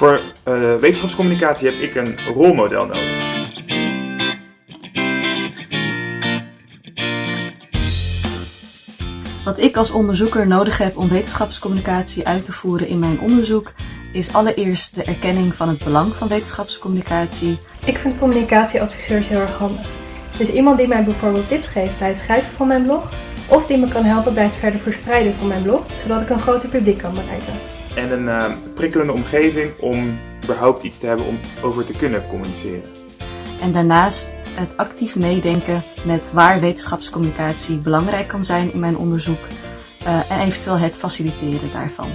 Voor uh, wetenschapscommunicatie heb ik een rolmodel nodig. Wat ik als onderzoeker nodig heb om wetenschapscommunicatie uit te voeren in mijn onderzoek is allereerst de erkenning van het belang van wetenschapscommunicatie. Ik vind communicatieadviseurs heel erg handig. Dus iemand die mij bijvoorbeeld tips geeft bij het schrijven van mijn blog, of die me kan helpen bij het verder verspreiden van mijn blog, zodat ik een groter publiek kan bereiken. En een uh, prikkelende omgeving om überhaupt iets te hebben om over te kunnen communiceren. En daarnaast het actief meedenken met waar wetenschapscommunicatie belangrijk kan zijn in mijn onderzoek uh, en eventueel het faciliteren daarvan.